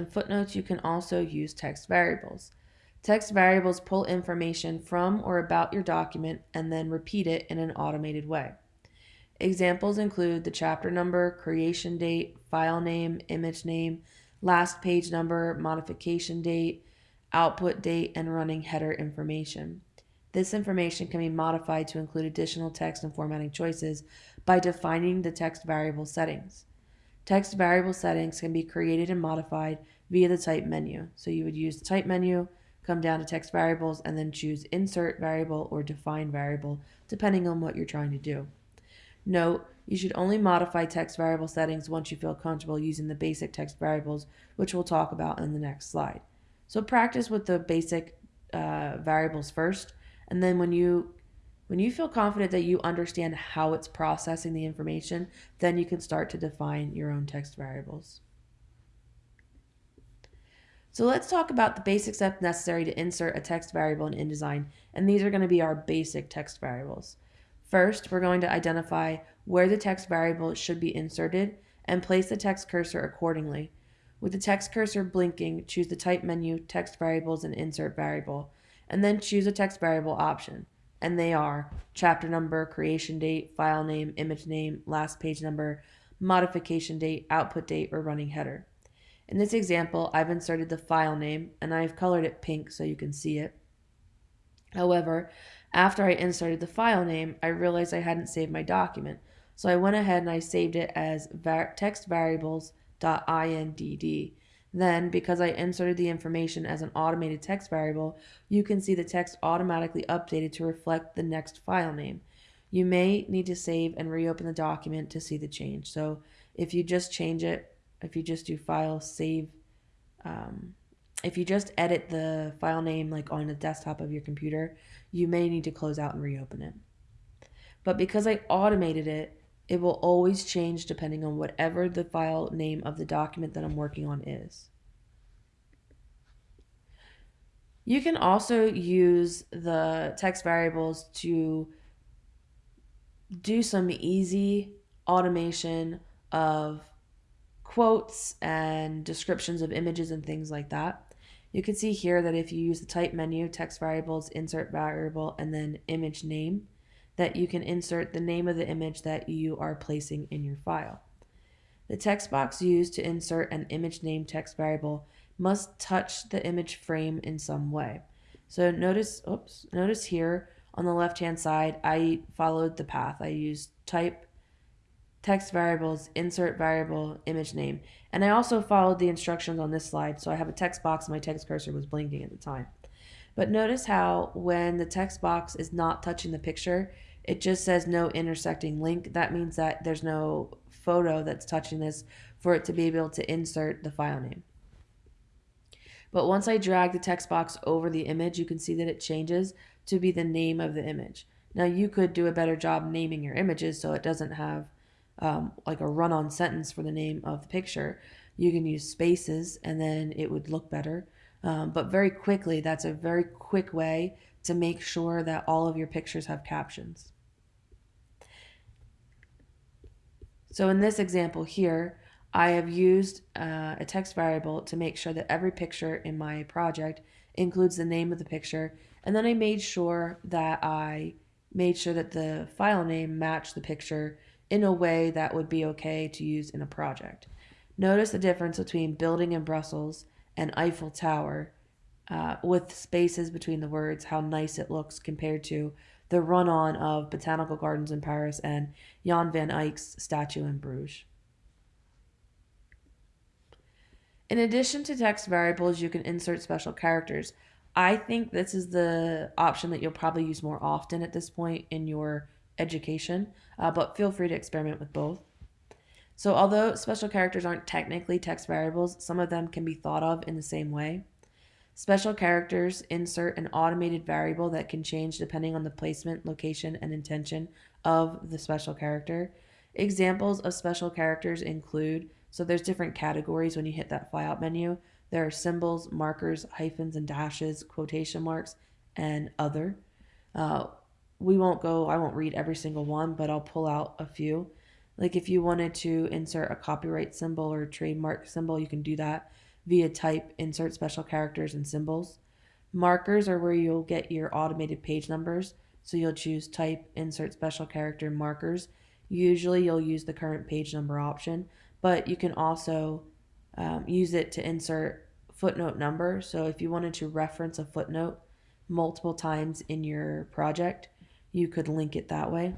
In footnotes, you can also use text variables. Text variables pull information from or about your document and then repeat it in an automated way. Examples include the chapter number, creation date, file name, image name, last page number, modification date, output date, and running header information. This information can be modified to include additional text and formatting choices by defining the text variable settings. Text variable settings can be created and modified via the type menu. So you would use the type menu, come down to text variables, and then choose insert variable or define variable, depending on what you're trying to do. Note, you should only modify text variable settings once you feel comfortable using the basic text variables, which we'll talk about in the next slide. So practice with the basic uh, variables first, and then when you when you feel confident that you understand how it's processing the information, then you can start to define your own text variables. So let's talk about the basic steps necessary to insert a text variable in InDesign, and these are going to be our basic text variables. First, we're going to identify where the text variable should be inserted and place the text cursor accordingly. With the text cursor blinking, choose the Type menu, Text Variables, and Insert Variable, and then choose a text variable option and they are chapter number, creation date, file name, image name, last page number, modification date, output date, or running header. In this example, I've inserted the file name and I've colored it pink so you can see it. However, after I inserted the file name, I realized I hadn't saved my document. So I went ahead and I saved it as var textvariables.indd then, because I inserted the information as an automated text variable, you can see the text automatically updated to reflect the next file name. You may need to save and reopen the document to see the change. So if you just change it, if you just do file, save, um, if you just edit the file name like on the desktop of your computer, you may need to close out and reopen it. But because I automated it, it will always change depending on whatever the file name of the document that I'm working on is. You can also use the text variables to do some easy automation of quotes and descriptions of images and things like that. You can see here that if you use the type menu, text variables, insert variable, and then image name, that you can insert the name of the image that you are placing in your file. The text box used to insert an image name text variable must touch the image frame in some way. So notice, oops, notice here on the left hand side, I followed the path. I used type, text variables, insert variable, image name. And I also followed the instructions on this slide. So I have a text box my text cursor was blinking at the time. But notice how when the text box is not touching the picture, it just says no intersecting link. That means that there's no photo that's touching this for it to be able to insert the file name. But once I drag the text box over the image, you can see that it changes to be the name of the image. Now you could do a better job naming your images so it doesn't have um, like a run-on sentence for the name of the picture. You can use spaces and then it would look better. Um, but very quickly, that's a very quick way to make sure that all of your pictures have captions. So in this example here, I have used uh, a text variable to make sure that every picture in my project includes the name of the picture. And then I made sure that I made sure that the file name matched the picture in a way that would be okay to use in a project. Notice the difference between building in Brussels and Eiffel Tower uh, with spaces between the words, how nice it looks compared to the run on of Botanical Gardens in Paris and Jan van Eyck's statue in Bruges. In addition to text variables, you can insert special characters. I think this is the option that you'll probably use more often at this point in your education, uh, but feel free to experiment with both. So although special characters aren't technically text variables, some of them can be thought of in the same way. Special characters insert an automated variable that can change depending on the placement, location, and intention of the special character. Examples of special characters include, so there's different categories when you hit that flyout menu. There are symbols, markers, hyphens and dashes, quotation marks, and other. Uh, we won't go, I won't read every single one, but I'll pull out a few. Like if you wanted to insert a copyright symbol or trademark symbol, you can do that. via type, insert special characters, and symbols. Markers are where you'll get your automated page numbers. So you'll choose type, insert special character, markers. Usually you'll use the current page number option, but you can also um, use it to insert footnote number. So if you wanted to reference a footnote multiple times in your project, you could link it that way.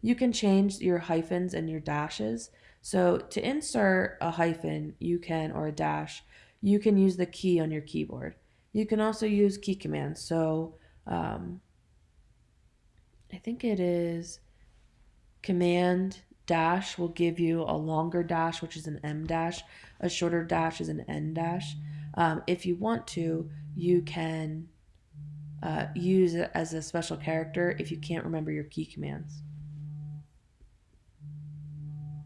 You can change your hyphens and your dashes. So to insert a hyphen, you can, or a dash, you can use the key on your keyboard. You can also use key commands. So um, I think it is command dash will give you a longer dash, which is an em dash. A shorter dash is an en dash. Um, if you want to, you can uh, use it as a special character if you can't remember your key commands.